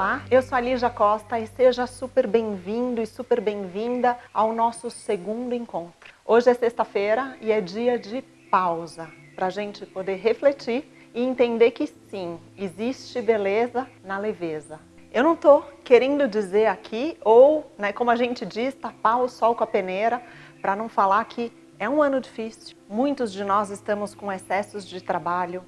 Olá, eu sou a Lígia Costa e seja super bem-vindo e super bem-vinda ao nosso segundo encontro. Hoje é sexta-feira e é dia de pausa, para a gente poder refletir e entender que sim, existe beleza na leveza. Eu não estou querendo dizer aqui, ou né, como a gente diz, tapar o sol com a peneira, para não falar que é um ano difícil. Muitos de nós estamos com excessos de trabalho,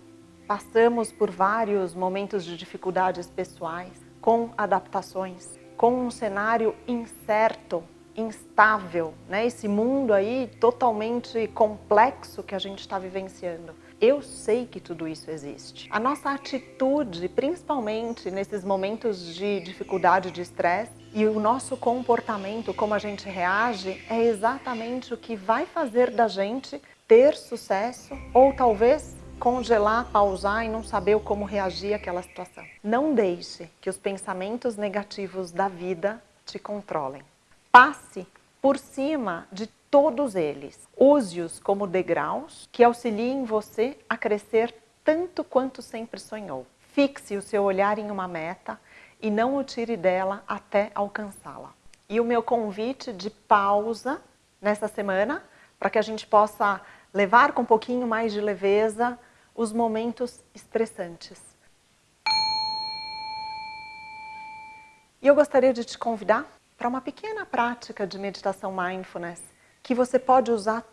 passamos por vários momentos de dificuldades pessoais, com adaptações, com um cenário incerto, instável, né? esse mundo aí totalmente complexo que a gente está vivenciando. Eu sei que tudo isso existe. A nossa atitude, principalmente nesses momentos de dificuldade, de estresse, e o nosso comportamento, como a gente reage, é exatamente o que vai fazer da gente ter sucesso ou talvez congelar, pausar e não saber como reagir àquela situação. Não deixe que os pensamentos negativos da vida te controlem. Passe por cima de todos eles. Use-os como degraus que auxiliem você a crescer tanto quanto sempre sonhou. Fixe o seu olhar em uma meta e não o tire dela até alcançá-la. E o meu convite de pausa nessa semana, para que a gente possa levar com um pouquinho mais de leveza os momentos estressantes. E eu gostaria de te convidar para uma pequena prática de meditação mindfulness que você pode usar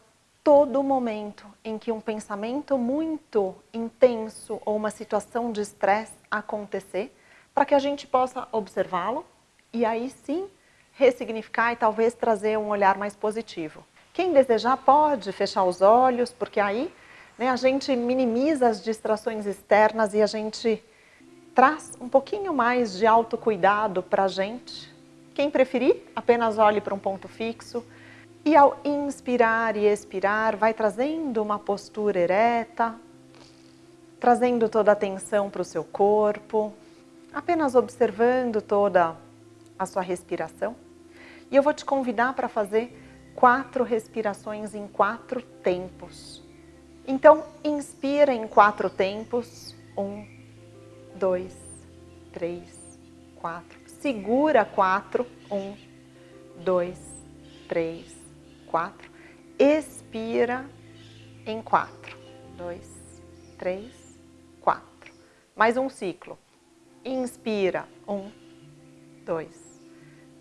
todo momento em que um pensamento muito intenso ou uma situação de estresse acontecer, para que a gente possa observá-lo e aí sim ressignificar e talvez trazer um olhar mais positivo. Quem desejar pode fechar os olhos, porque aí né? A gente minimiza as distrações externas e a gente traz um pouquinho mais de autocuidado para a gente. Quem preferir, apenas olhe para um ponto fixo. E ao inspirar e expirar, vai trazendo uma postura ereta, trazendo toda a atenção para o seu corpo, apenas observando toda a sua respiração. E eu vou te convidar para fazer quatro respirações em quatro tempos. Então, inspira em quatro tempos. Um, dois, três, quatro. Segura quatro. Um, dois, três, quatro. Expira em quatro. Dois, três, quatro. Mais um ciclo. Inspira. Um, dois,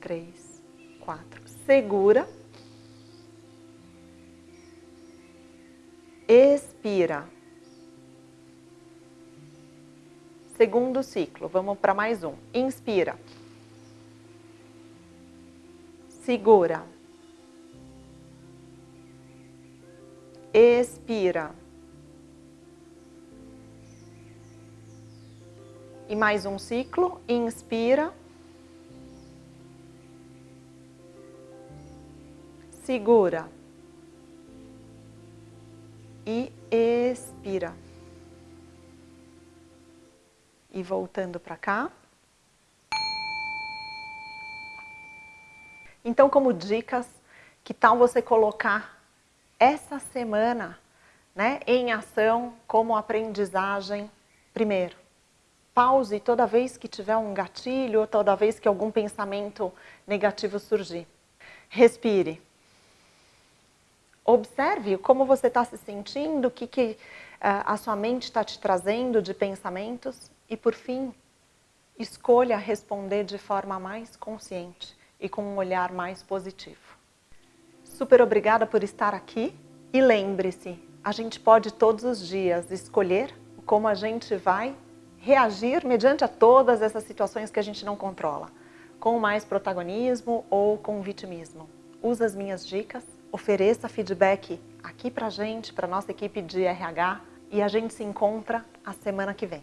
três, quatro. Segura. Expira. Segundo ciclo, vamos para mais um. Inspira. Segura. Expira. E mais um ciclo. Inspira. Segura e expira. E voltando para cá. Então, como dicas, que tal você colocar essa semana né, em ação como aprendizagem primeiro? Pause toda vez que tiver um gatilho toda vez que algum pensamento negativo surgir. Respire. Observe como você está se sentindo, o que, que uh, a sua mente está te trazendo de pensamentos e, por fim, escolha responder de forma mais consciente e com um olhar mais positivo. Super obrigada por estar aqui e lembre-se, a gente pode todos os dias escolher como a gente vai reagir mediante a todas essas situações que a gente não controla, com mais protagonismo ou com vitimismo. Usa as minhas dicas ofereça feedback aqui pra gente, pra nossa equipe de RH e a gente se encontra a semana que vem.